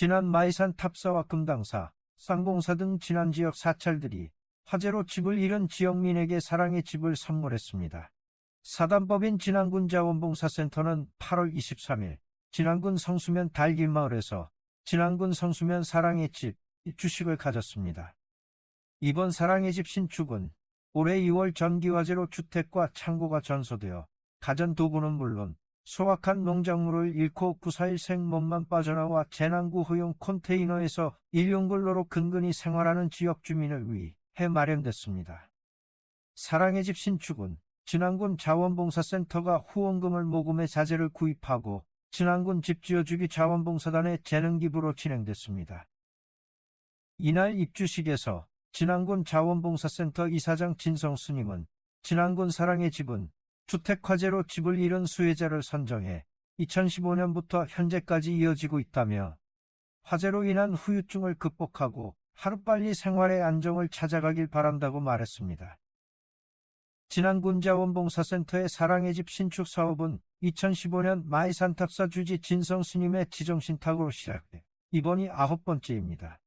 지난 마이산 탑사와 금당사, 쌍봉사 등 지난 지역 사찰들이 화재로 집을 잃은 지역민에게 사랑의 집을 선물했습니다. 사단법인 진안군 자원봉사센터는 8월 23일 진안군 성수면 달길마을에서 진안군 성수면 사랑의 집 주식을 가졌습니다. 이번 사랑의 집 신축은 올해 2월 전기화재로 주택과 창고가 전소되어 가전 도구는 물론 소확한 농작물을 잃고 941 생몸만 빠져나와 재난구 허용 컨테이너에서 일용근로로 근근히 생활하는 지역 주민을 위해 마련됐습니다. 사랑의 집 신축은 진안군 자원봉사센터가 후원금을 모금해 자재를 구입하고 진안군 집지어주기 자원봉사단의 재능기부로 진행됐습니다. 이날 입주식에서 진안군 자원봉사센터 이사장 진성 스님은 진안군 사랑의 집은 주택화재로 집을 잃은 수혜자를 선정해 2015년부터 현재까지 이어지고 있다며 화재로 인한 후유증을 극복하고 하루빨리 생활의 안정을 찾아가길 바란다고 말했습니다. 진안군자원봉사센터의 사랑의 집 신축 사업은 2015년 마이산탑사 주지 진성 스님의 지정신탁으로 시작돼 이번이 아홉 번째입니다.